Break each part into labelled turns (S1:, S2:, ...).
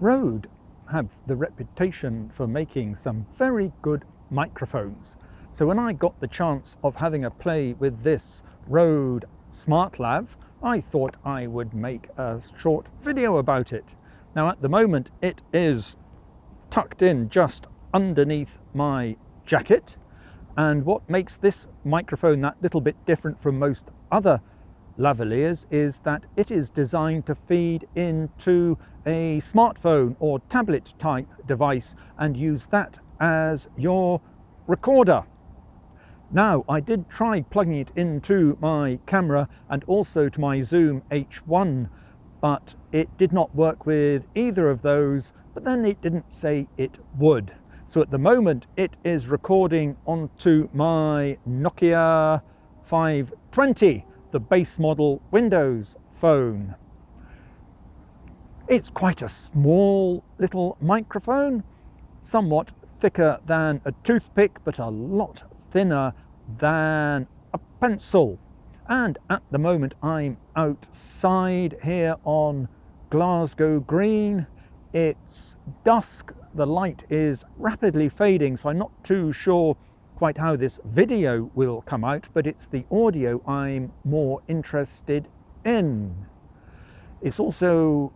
S1: Rode have the reputation for making some very good microphones. So when I got the chance of having a play with this Rode SmartLav, I thought I would make a short video about it. Now at the moment it is tucked in just underneath my jacket and what makes this microphone that little bit different from most other lavaliers is that it is designed to feed into a smartphone or tablet type device and use that as your recorder. Now I did try plugging it into my camera and also to my Zoom H1 but it did not work with either of those but then it didn't say it would. So at the moment it is recording onto my Nokia 520 the base model Windows phone. It's quite a small little microphone, somewhat thicker than a toothpick, but a lot thinner than a pencil. And at the moment I'm outside here on Glasgow Green. It's dusk, the light is rapidly fading, so I'm not too sure quite how this video will come out, but it's the audio I'm more interested in. It's also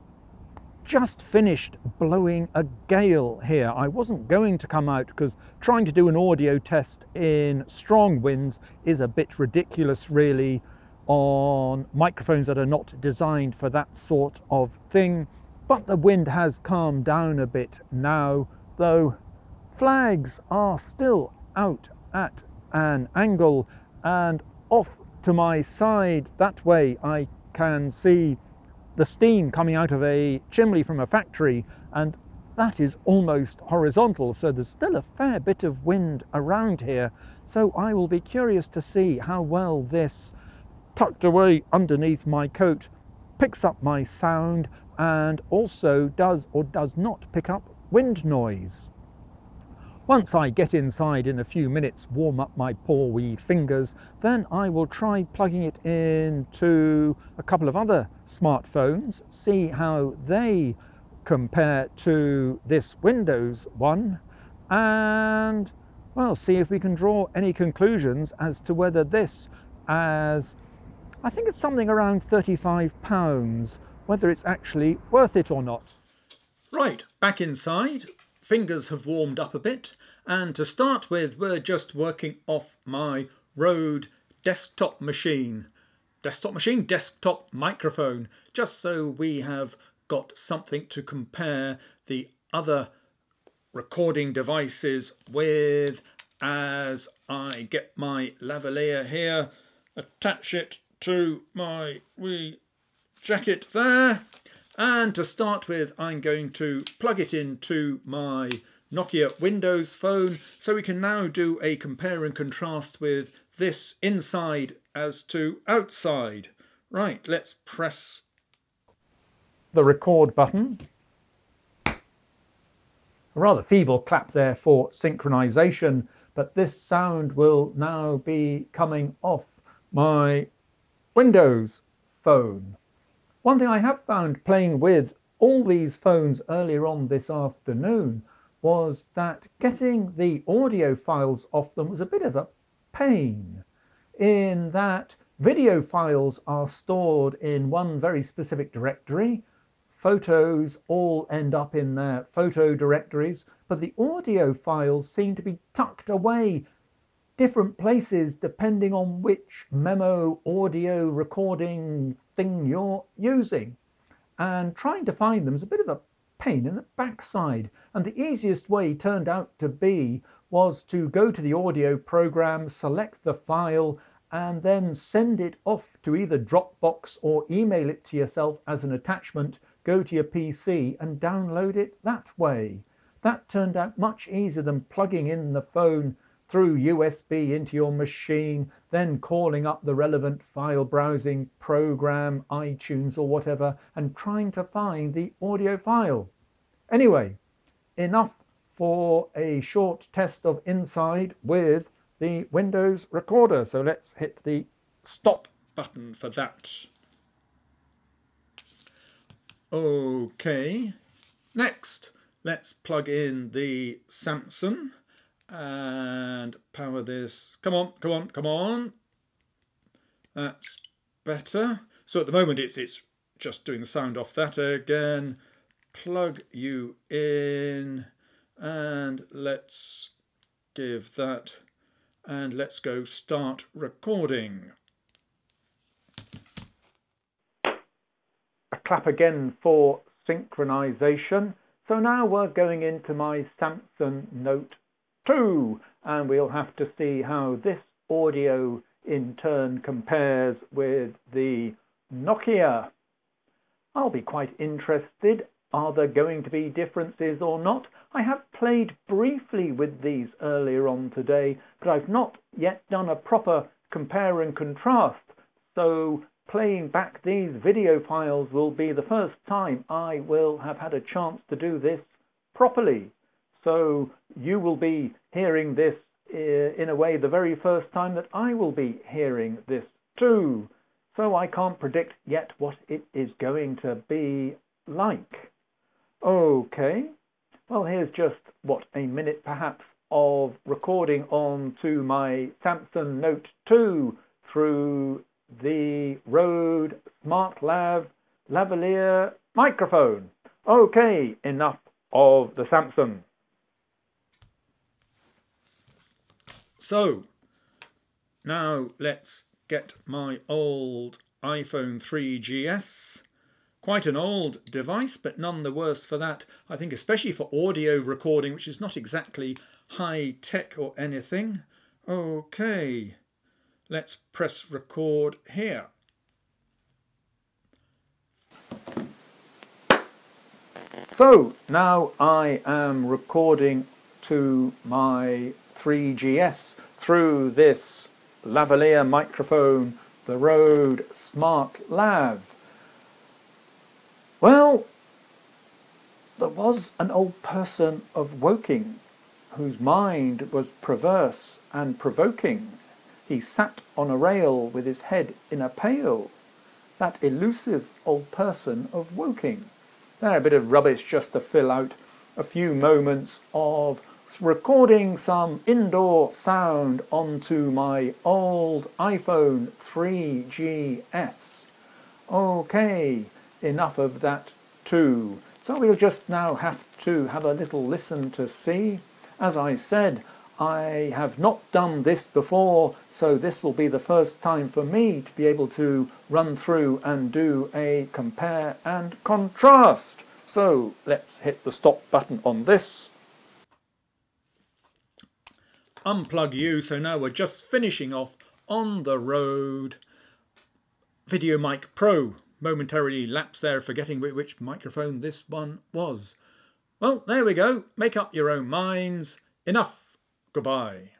S1: just finished blowing a gale here. I wasn't going to come out because trying to do an audio test in strong winds is a bit ridiculous really on microphones that are not designed for that sort of thing. But the wind has calmed down a bit now, though flags are still out at an angle and off to my side. That way I can see the steam coming out of a chimney from a factory and that is almost horizontal. So there's still a fair bit of wind around here. So I will be curious to see how well this tucked away underneath my coat picks up my sound and also does or does not pick up wind noise. Once I get inside in a few minutes, warm up my poor wee fingers, then I will try plugging it into a couple of other smartphones, see how they compare to this Windows one, and well, see if we can draw any conclusions as to whether this, as I think it's something around 35 pounds, whether it's actually worth it or not. Right, back inside fingers have warmed up a bit. And to start with we're just working off my Rode desktop machine. Desktop machine, desktop microphone, just so we have got something to compare the other recording devices with as I get my lavalier here, attach it to my wee jacket there and to start with, I'm going to plug it into my Nokia Windows phone. So we can now do a compare and contrast with this inside as to outside. Right, let's press the record button. A rather feeble clap there for synchronization, but this sound will now be coming off my Windows phone. One thing I have found playing with all these phones earlier on this afternoon was that getting the audio files off them was a bit of a pain in that video files are stored in one very specific directory. Photos all end up in their photo directories but the audio files seem to be tucked away different places depending on which memo audio recording thing you're using. And trying to find them is a bit of a pain in the backside. And the easiest way turned out to be was to go to the audio program, select the file, and then send it off to either Dropbox or email it to yourself as an attachment, go to your PC and download it that way. That turned out much easier than plugging in the phone through USB into your machine, then calling up the relevant file browsing program, iTunes or whatever, and trying to find the audio file. Anyway, enough for a short test of Inside with the Windows Recorder. So let's hit the stop button for that. Okay, Next, let's plug in the Samsung and power this. Come on, come on, come on. That's better. So at the moment it's it's just doing the sound off that again. Plug you in and let's give that and let's go start recording. A clap again for synchronization. So now we're going into my Samsung Note 2 and we'll have to see how this audio in turn compares with the Nokia. I'll be quite interested. Are there going to be differences or not? I have played briefly with these earlier on today, but I've not yet done a proper compare and contrast. So playing back these video files will be the first time I will have had a chance to do this properly. So you will be hearing this uh, in a way the very first time that I will be hearing this too. So I can't predict yet what it is going to be like. Okay, well here's just, what, a minute perhaps of recording on to my Samsung Note 2 through the Rode SmartLav lavalier microphone. Okay, enough of the Samsung. So, now let's get my old iPhone 3GS. Quite an old device, but none the worse for that. I think especially for audio recording, which is not exactly high tech or anything. Okay, let's press record here. So now I am recording to my 3GS through this lavalier microphone, the Rode Smart Lav. Well, there was an old person of Woking whose mind was perverse and provoking. He sat on a rail with his head in a pail. That elusive old person of Woking. There, a bit of rubbish just to fill out a few moments of recording some indoor sound onto my old iPhone 3GS. Okay, enough of that too. So we'll just now have to have a little listen to see. As I said, I have not done this before, so this will be the first time for me to be able to run through and do a compare and contrast. So let's hit the stop button on this unplug you. So now we're just finishing off on the Rode VideoMic Pro. Momentarily lapsed there, forgetting which microphone this one was. Well, there we go. Make up your own minds. Enough. Goodbye.